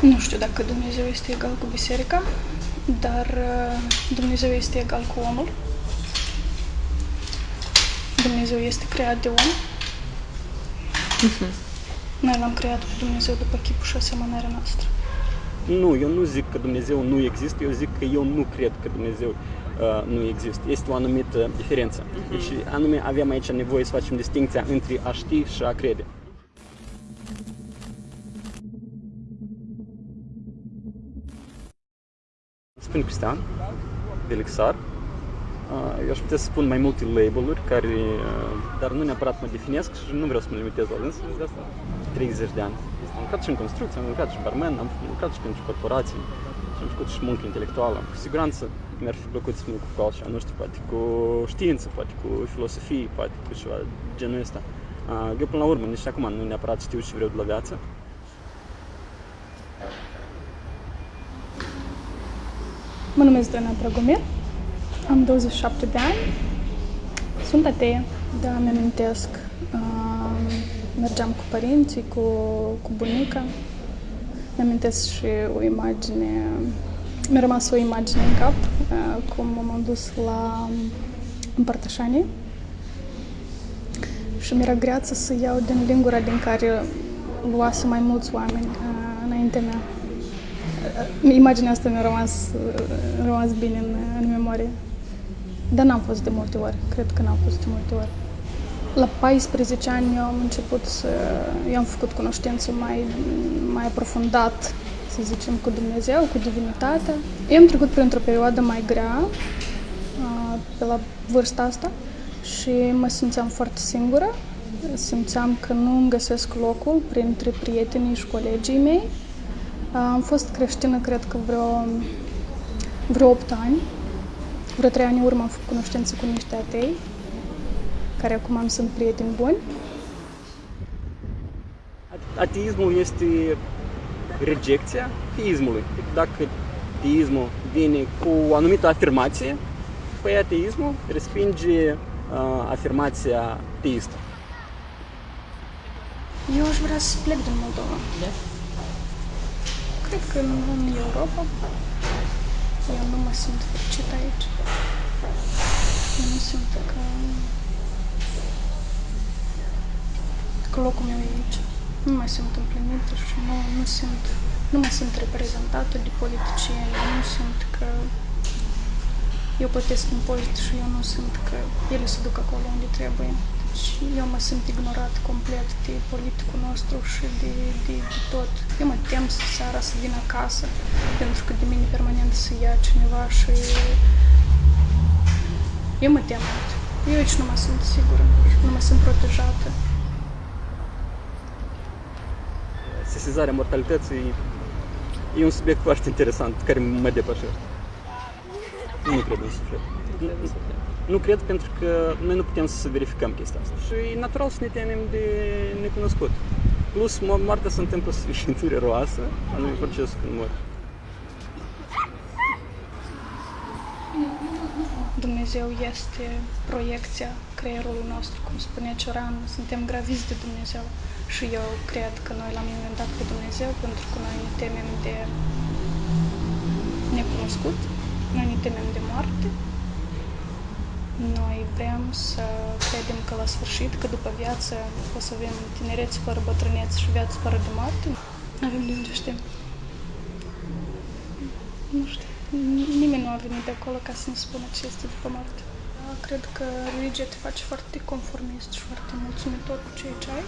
Nu știu dacă Dumnezeu este egal cu biserica, dar uh, Dumnezeu este egal cu omul. Dumnezeu este creat de om. Mhm. Noi l-am creat pe Dumnezeu după chipul și asemănarea noastră. Nu, eu nu zic că Dumnezeu nu există, eu zic că eu nu cred că Dumnezeu uh, nu există. Este o anumită diferență. Deci, anume, avem aici nevoie să facem distinția între a ști și a crede. Spun Cristian, Velixar. Uh, Eu aș putea să spun mai multe label-uri, care, uh, dar nu neapărat mă definesc și nu vreau să mă limitez la însă de asta 30 de ani. Am lucrat și în construcție, am lucrat și barman, am lucrat și pentru corporații și am făcut și muncă intelectuală. Cu siguranță mi-ar fi plăcut să mă ocup cu altceva, nu știu, poate cu știință, poate cu filosofie, poate cu ceva genul ăsta. Uh, Eu până la urmă, nici acum nu neapărat știu ce vreau de la viață. Mă numesc Dana Dragomir, am 27 de ani, sunt atee, da, îmi amintesc. Uh, mergeam cu părinții, cu, cu bunica. Îmi amintesc și o imagine, mi-a rămas o imagine în cap, uh, cum m-am dus la împărtășanie și mi-era greață să iau din lingura din care luase mai mulți oameni uh, înaintea mea. Uh, Imaginea asta mi-a rămas, uh, rămas bine în, în memorie. Dar n-am fost de multe ori, cred că n-am fost de multe ori. La 14 ani eu am început să... Eu am făcut cunoștință mai, mai aprofundat, să zicem, cu Dumnezeu, cu divinitatea. Eu am trecut printr-o perioadă mai grea, uh, pe la vârsta asta, și mă simțeam foarte singură. Simțeam că nu îmi găsesc locul printre prietenii și colegii mei. Uh, Am fost creștină, cred că vreo, vreo 8 ani. Vreo 3 ani în urmă am făcut cunoștință cu niște atei, care acum am sunt prieteni buni. Ateismul este rejecția teismului. Dacă teismul vine cu o anumită afirmație, păi ateismul respinge uh, afirmația teistă. Eu aș vrea să plec din Moldova. Da? Cred că în, în Europa. Eu nu mă simt fericit aici. Eu nu simt că, că locul meu e aici. Nu mă simt împlinită și nu, nu simt, nu mă simt reprezentată de politicieni. Nu simt că eu plătesc impozite și eu nu simt că ele se duc acolo unde trebuie. Deci eu mă simt ignorat complet de politicul nostru și de, de, de tot. Eu mă tem să seara să vin acasă, pentru că de mine permanent să ia cineva și eu mă tem mult. Eu aici nu mă simt sigură, nu mă simt protejată. Sesizarea mortalității e un subiect foarte interesant care mă depășește. Nu cred în suflet. Nu cred pentru că noi nu putem să verificăm chestia asta. Și e natural să ne temem de necunoscut. Plus, mo- moartea se întâmplă sub sfințire roasă, anume procesul când mor. Dumnezeu este proiecția creierului nostru, cum spunea Cioran, suntem graviți de Dumnezeu. Și eu cred că noi l-am inventat pe Dumnezeu pentru că noi ne temem de necunoscut, noi ne temem de moarte, noi vrem să credem că la sfârșit, că după viață o să avem tinerețe fără bătrânețe și viață fără de moarte. Avem de unde știm. Nu știu. Nimeni nu a venit de acolo ca să ne spună ce este după moarte. Da, Cred că religia te face foarte conformist și foarte mulțumitor cu ceea ce ai.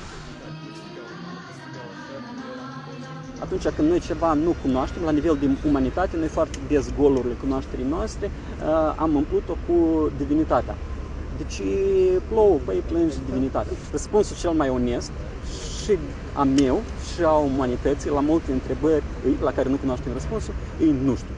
Atunci când noi ceva nu cunoaștem, la nivel de umanitate, noi foarte des golurile cunoașterii noastre uh, am umplut-o cu divinitatea. Deci plouă, păi plângi divinitatea. Răspunsul cel mai onest și a meu și a umanității la multe întrebări la care nu cunoaștem răspunsul, e nu știu.